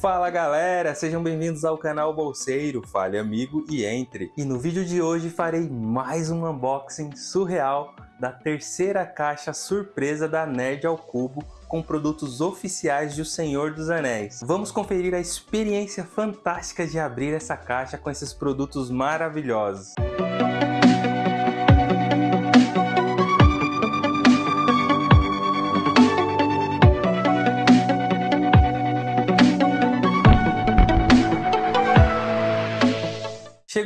Fala galera, sejam bem-vindos ao canal Bolseiro, fale amigo e entre. E no vídeo de hoje farei mais um unboxing surreal da terceira caixa surpresa da Nerd ao Cubo com produtos oficiais de O Senhor dos Anéis. Vamos conferir a experiência fantástica de abrir essa caixa com esses produtos maravilhosos.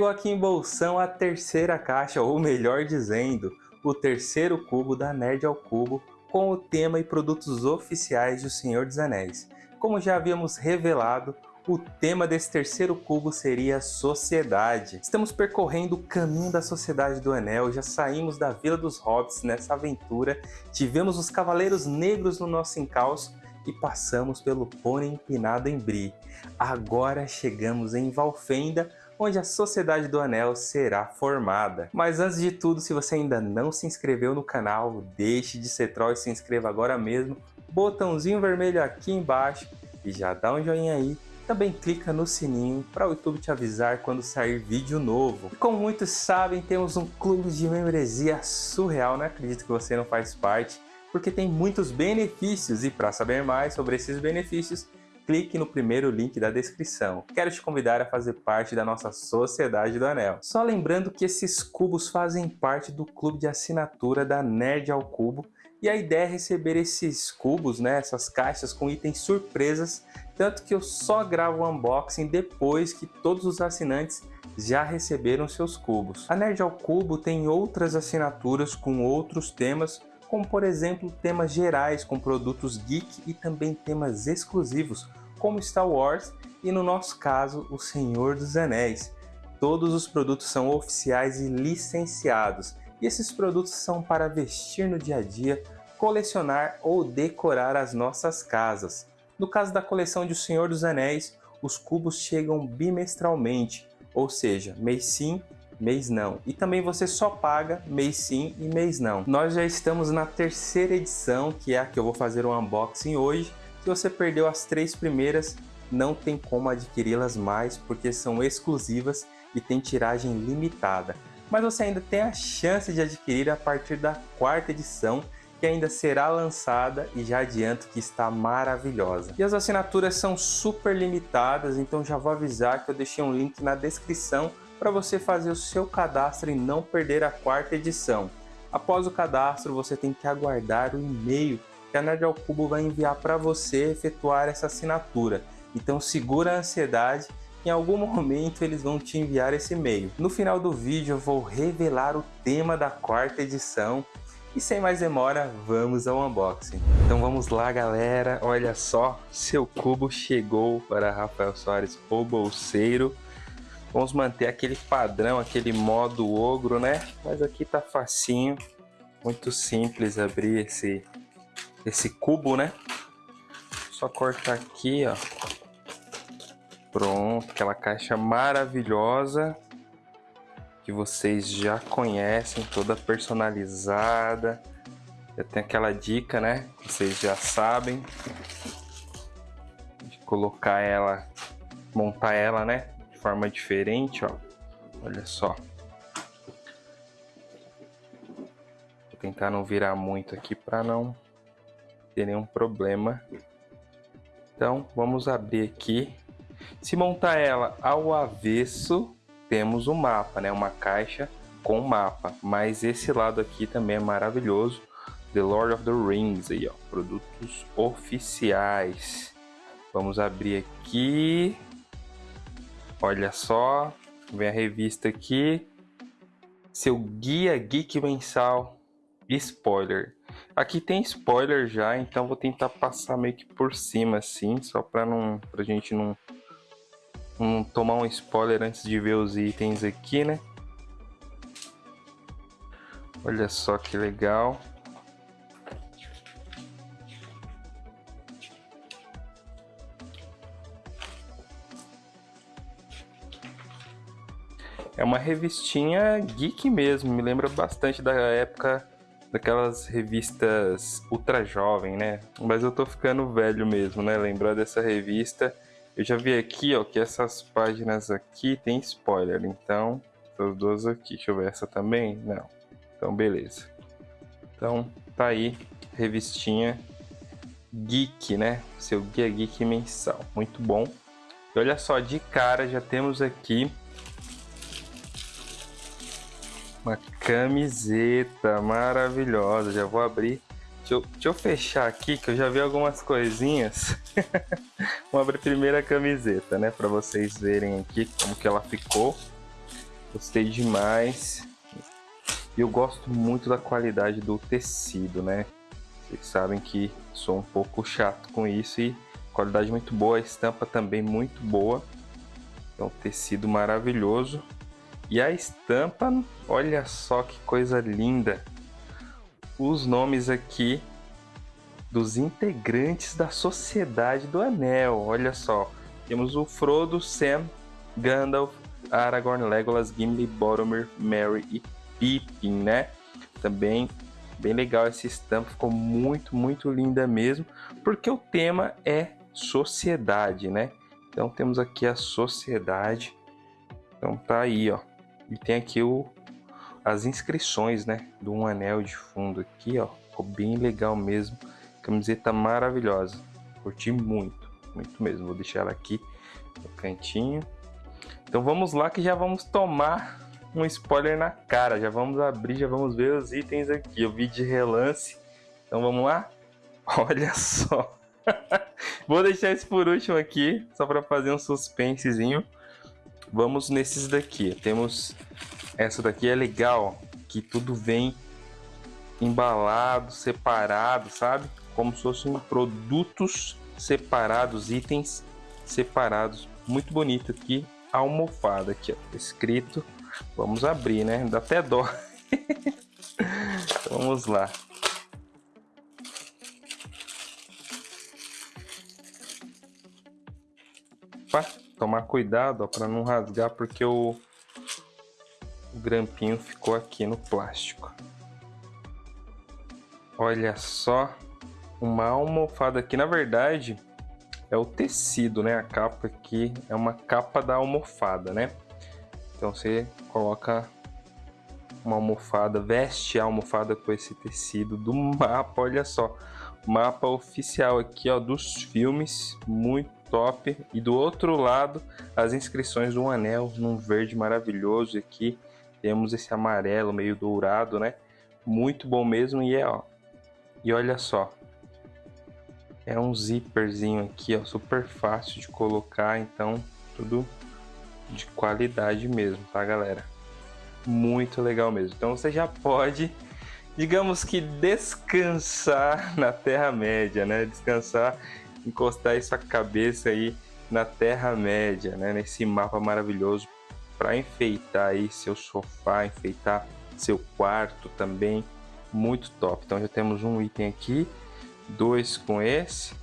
Chegou aqui em bolsão a terceira caixa, ou melhor dizendo, o terceiro cubo da Nerd ao Cubo com o tema e produtos oficiais de O Senhor dos Anéis. Como já havíamos revelado, o tema desse terceiro cubo seria Sociedade. Estamos percorrendo o caminho da Sociedade do Anel, já saímos da Vila dos Hobbits nessa aventura, tivemos os Cavaleiros Negros no nosso encalço e passamos pelo Pônei Empinado em Bri. Agora chegamos em Valfenda, onde a Sociedade do Anel será formada. Mas antes de tudo, se você ainda não se inscreveu no canal, deixe de ser troll e se inscreva agora mesmo. Botãozinho vermelho aqui embaixo e já dá um joinha aí. Também clica no sininho para o YouTube te avisar quando sair vídeo novo. Como muitos sabem, temos um clube de membresia surreal, não acredito que você não faz parte, porque tem muitos benefícios e para saber mais sobre esses benefícios, clique no primeiro link da descrição. Quero te convidar a fazer parte da nossa Sociedade do Anel. Só lembrando que esses cubos fazem parte do clube de assinatura da Nerd ao Cubo e a ideia é receber esses cubos, né, essas caixas com itens surpresas, tanto que eu só gravo o unboxing depois que todos os assinantes já receberam seus cubos. A Nerd ao Cubo tem outras assinaturas com outros temas, como por exemplo temas gerais com produtos geek e também temas exclusivos, como Star Wars e no nosso caso O Senhor dos Anéis. Todos os produtos são oficiais e licenciados e esses produtos são para vestir no dia a dia, colecionar ou decorar as nossas casas. No caso da coleção de O Senhor dos Anéis, os cubos chegam bimestralmente, ou seja, mês sim, mês não. E também você só paga mês sim e mês não. Nós já estamos na terceira edição, que é a que eu vou fazer o unboxing hoje, se você perdeu as três primeiras, não tem como adquiri-las mais porque são exclusivas e tem tiragem limitada. Mas você ainda tem a chance de adquirir a partir da quarta edição, que ainda será lançada e já adianto que está maravilhosa. E as assinaturas são super limitadas, então já vou avisar que eu deixei um link na descrição para você fazer o seu cadastro e não perder a quarta edição. Após o cadastro, você tem que aguardar o e-mail que a Nerd ao Cubo vai enviar para você efetuar essa assinatura. Então segura a ansiedade, em algum momento eles vão te enviar esse e-mail. No final do vídeo eu vou revelar o tema da quarta edição e sem mais demora, vamos ao unboxing. Então vamos lá galera, olha só, seu cubo chegou para Rafael Soares, o bolseiro. Vamos manter aquele padrão, aquele modo ogro, né? Mas aqui tá facinho, muito simples abrir esse esse cubo, né? Só cortar aqui, ó. Pronto, aquela caixa maravilhosa que vocês já conhecem, toda personalizada. Já tem aquela dica, né? Vocês já sabem de colocar ela, montar ela, né? De forma diferente, ó. Olha só. Vou tentar não virar muito aqui para não ter nenhum problema. Então, vamos abrir aqui. Se montar ela ao avesso, temos um mapa, né? Uma caixa com mapa. Mas esse lado aqui também é maravilhoso. The Lord of the Rings aí, ó. Produtos oficiais. Vamos abrir aqui. Olha só. Vem a revista aqui. Seu guia geek mensal. Spoiler. Aqui tem spoiler já, então vou tentar passar meio que por cima assim, só para não pra gente não, não tomar um spoiler antes de ver os itens aqui, né? Olha só que legal. É uma revistinha geek mesmo, me lembra bastante da época daquelas revistas ultra jovem, né? Mas eu tô ficando velho mesmo, né? Lembrar dessa revista Eu já vi aqui, ó, que essas páginas aqui tem spoiler, então essas duas aqui. Deixa eu ver essa também? Não. Então, beleza. Então, tá aí, revistinha Geek, né? Seu Guia Geek mensal. Muito bom. E olha só, de cara já temos aqui uma camiseta maravilhosa. Já vou abrir. Deixa eu, deixa eu fechar aqui que eu já vi algumas coisinhas. Vamos abrir primeiro a camiseta, né? Para vocês verem aqui como que ela ficou. Gostei demais. E eu gosto muito da qualidade do tecido, né? Vocês sabem que sou um pouco chato com isso e qualidade muito boa, a estampa também muito boa. Então tecido maravilhoso. E a estampa, olha só que coisa linda. Os nomes aqui dos integrantes da Sociedade do Anel. Olha só, temos o Frodo, Sam, Gandalf, Aragorn, Legolas, Gimli, Boromir, Merry e Pippin, né? Também bem legal essa estampa, ficou muito, muito linda mesmo, porque o tema é sociedade, né? Então temos aqui a sociedade. Então tá aí, ó. E tem aqui o as inscrições, né, do um anel de fundo aqui, ó. Ficou bem legal mesmo. Camiseta maravilhosa. Curti muito, muito mesmo. Vou deixar ela aqui no cantinho. Então vamos lá que já vamos tomar um spoiler na cara. Já vamos abrir, já vamos ver os itens aqui. Eu vi de relance. Então vamos lá? Olha só. Vou deixar esse por último aqui, só para fazer um suspensezinho. Vamos nesses daqui. Temos essa daqui é legal, que tudo vem embalado, separado, sabe? Como se fossem produtos separados, itens separados. Muito bonito aqui almofada aqui, ó, escrito. Vamos abrir, né? Dá até dó. Vamos lá. Opa, tomar cuidado para não rasgar porque o, o grampinho ficou aqui no plástico. Olha só, uma almofada aqui, na verdade, é o tecido, né? A capa aqui é uma capa da almofada, né? Então você coloca uma almofada, veste a almofada com esse tecido do mapa, olha só. Mapa oficial aqui, ó, dos filmes, muito top. E do outro lado, as inscrições do um anel num verde maravilhoso. Aqui temos esse amarelo meio dourado, né? Muito bom mesmo e é, ó. E olha só, é um zíperzinho aqui, ó, super fácil de colocar, então tudo de qualidade mesmo, tá, galera? Muito legal mesmo. Então você já pode, digamos que descansar na Terra-média, né? Descansar, encostar essa cabeça aí na Terra-média, né? Nesse mapa maravilhoso para enfeitar aí seu sofá, enfeitar seu quarto também, muito top. Então já temos um item aqui dois com esse,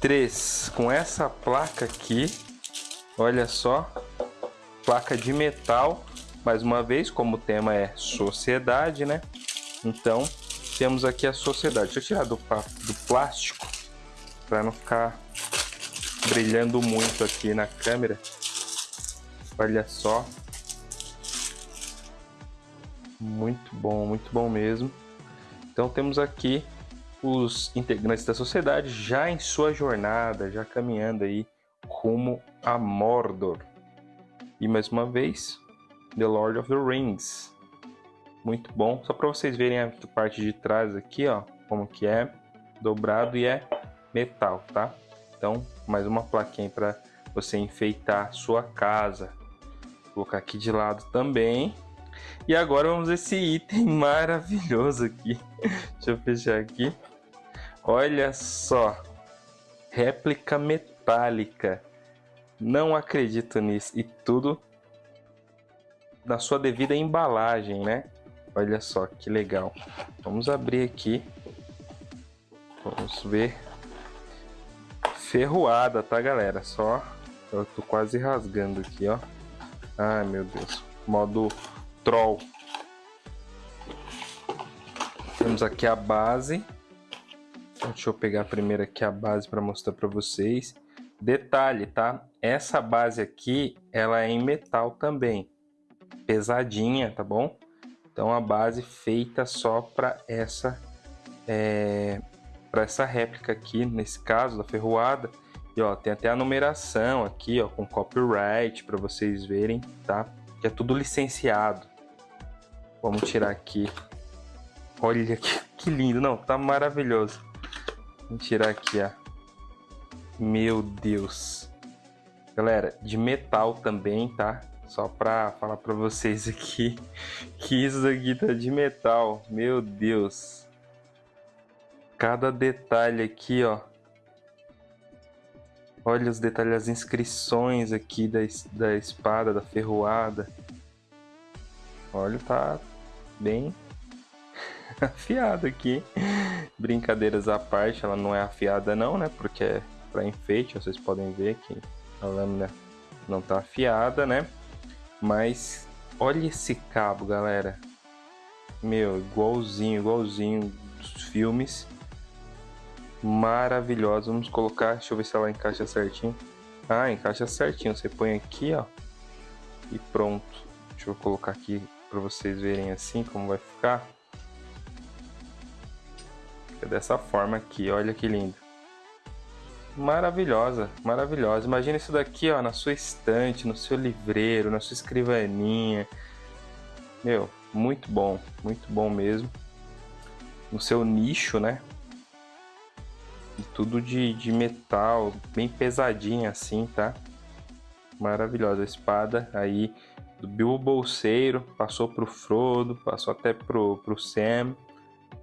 três com essa placa aqui, olha só, placa de metal, mais uma vez, como o tema é sociedade, né? Então, temos aqui a sociedade. Deixa eu tirar do, do plástico, para não ficar brilhando muito aqui na câmera. Olha só. Muito bom, muito bom mesmo. Então temos aqui os integrantes da sociedade já em sua jornada, já caminhando aí rumo a Mordor. E mais uma vez, The Lord of the Rings. Muito bom. Só para vocês verem a parte de trás aqui, ó, como que é dobrado e é metal, tá? Então, mais uma plaquinha para você enfeitar sua casa. Vou colocar aqui de lado também. E agora vamos esse item maravilhoso aqui. Deixa eu fechar aqui. Olha só, réplica metálica. Não acredito nisso. E tudo na sua devida embalagem, né? Olha só que legal. Vamos abrir aqui. Vamos ver. Ferroada, tá, galera? Só. Eu tô quase rasgando aqui, ó. Ai, meu Deus. Modo troll. Temos aqui a base. Deixa eu pegar primeiro aqui a base para mostrar para vocês. Detalhe, tá? Essa base aqui, ela é em metal também. Pesadinha, tá bom? Então a base feita só para essa é, para essa réplica aqui, nesse caso da ferroada. E ó, tem até a numeração aqui, ó, com copyright para vocês verem, tá? Que é tudo licenciado. Vamos tirar aqui. Olha que, que lindo, não, tá maravilhoso. Vamos tirar aqui, ó. Meu Deus. Galera, de metal também, tá? Só pra falar pra vocês aqui que isso aqui tá de metal. Meu Deus. Cada detalhe aqui, ó. Olha os detalhes, as inscrições aqui da, da espada, da ferroada. Olha, tá bem afiado aqui. Brincadeiras à parte, ela não é afiada não, né? Porque é para enfeite, vocês podem ver que a lâmina não tá afiada, né? Mas olha esse cabo, galera. Meu, igualzinho, igualzinho dos filmes maravilhosa. Vamos colocar, deixa eu ver se ela encaixa certinho. Ah, encaixa certinho. Você põe aqui, ó, e pronto. Deixa eu colocar aqui para vocês verem assim como vai ficar. Fica dessa forma aqui, olha que lindo. Maravilhosa, maravilhosa. Imagina isso daqui, ó, na sua estante, no seu livreiro, na sua escrivaninha. Meu, muito bom, muito bom mesmo. No seu nicho, né? E tudo de, de metal, bem pesadinha assim, tá? Maravilhosa espada aí do Bilbo Bolseiro, passou pro Frodo, passou até pro, pro Sam.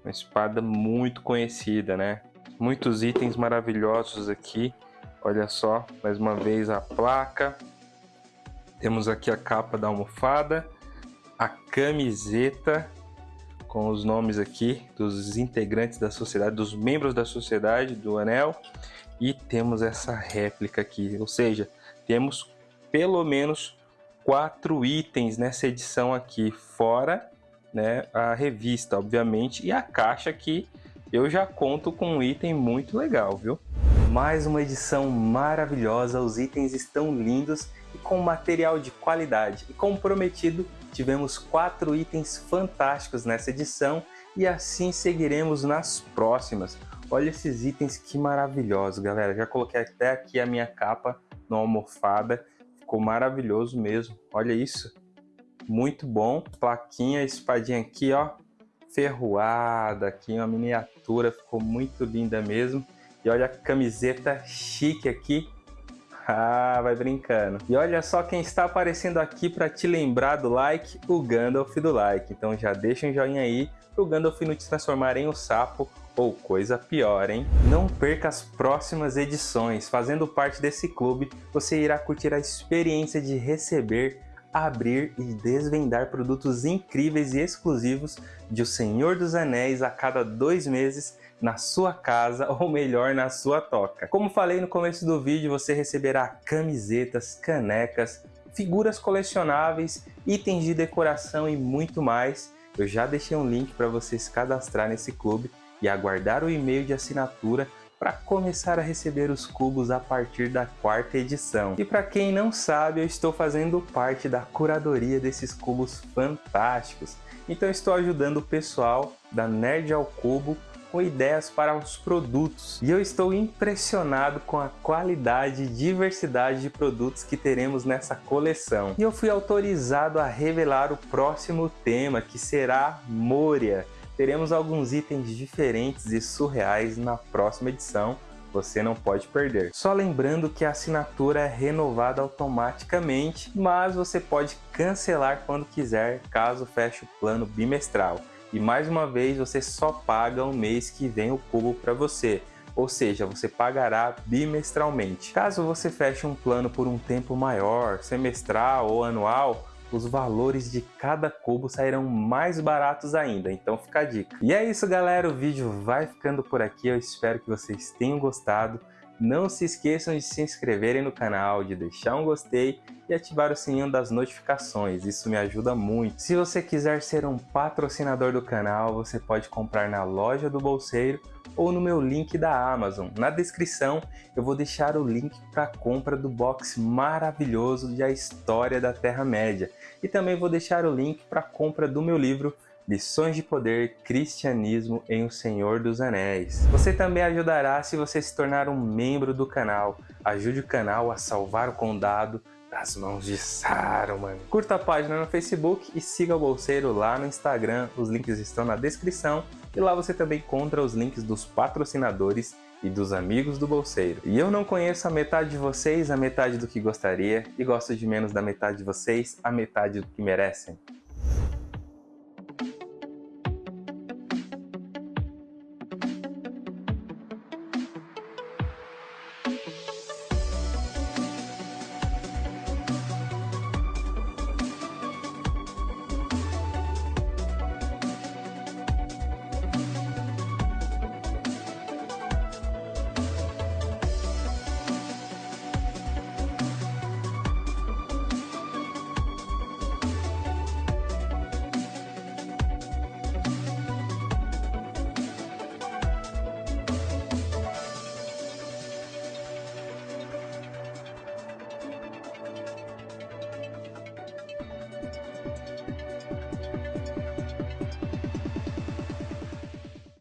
Uma espada muito conhecida, né? Muitos itens maravilhosos aqui. Olha só, mais uma vez a placa. Temos aqui a capa da almofada, a camiseta com os nomes aqui dos integrantes da sociedade, dos membros da sociedade do Anel. E temos essa réplica aqui, ou seja, temos pelo menos quatro itens nessa edição aqui, fora né, a revista, obviamente, e a caixa que eu já conto com um item muito legal, viu? Mais uma edição maravilhosa, os itens estão lindos e com material de qualidade. E como prometido, tivemos quatro itens fantásticos nessa edição e assim seguiremos nas próximas. Olha esses itens que maravilhosos, galera. Já coloquei até aqui a minha capa no almofada. Ficou maravilhoso mesmo. Olha isso. Muito bom. Plaquinha, espadinha aqui, ó. Ferroada aqui, uma miniatura. Ficou muito linda mesmo. E olha a camiseta chique aqui ah, vai brincando. E olha só quem está aparecendo aqui para te lembrar do like, o Gandalf do like. Então já deixa um joinha aí para o Gandalf não te transformar em um sapo ou coisa pior, hein? Não perca as próximas edições. Fazendo parte desse clube, você irá curtir a experiência de receber, abrir e desvendar produtos incríveis e exclusivos de O Senhor dos Anéis a cada dois meses na sua casa ou melhor na sua toca. Como falei no começo do vídeo, você receberá camisetas, canecas, figuras colecionáveis, itens de decoração e muito mais. Eu já deixei um link para você se cadastrar nesse clube e aguardar o e-mail de assinatura para começar a receber os cubos a partir da quarta edição. E para quem não sabe, eu estou fazendo parte da curadoria desses cubos fantásticos. Então estou ajudando o pessoal da Nerd ao Cubo com ideias para os produtos. E eu estou impressionado com a qualidade e diversidade de produtos que teremos nessa coleção. E eu fui autorizado a revelar o próximo tema, que será Moria. Teremos alguns itens diferentes e surreais na próxima edição, você não pode perder. Só lembrando que a assinatura é renovada automaticamente, mas você pode cancelar quando quiser, caso feche o plano bimestral. E mais uma vez você só paga o mês que vem o cubo para você, ou seja, você pagará bimestralmente. Caso você feche um plano por um tempo maior, semestral ou anual, os valores de cada cubo sairão mais baratos ainda, então fica a dica. E é isso galera, o vídeo vai ficando por aqui, eu espero que vocês tenham gostado. Não se esqueçam de se inscreverem no canal, de deixar um gostei e ativar o sininho das notificações, isso me ajuda muito. Se você quiser ser um patrocinador do canal, você pode comprar na loja do Bolseiro ou no meu link da Amazon. Na descrição eu vou deixar o link para a compra do box maravilhoso de A História da Terra-média e também vou deixar o link para a compra do meu livro Lições de Poder, Cristianismo em O Senhor dos Anéis. Você também ajudará se você se tornar um membro do canal. Ajude o canal a salvar o condado das mãos de Saruman. Curta a página no Facebook e siga o Bolseiro lá no Instagram. Os links estão na descrição. E lá você também encontra os links dos patrocinadores e dos amigos do Bolseiro. E eu não conheço a metade de vocês, a metade do que gostaria, e gosto de menos da metade de vocês, a metade do que merecem.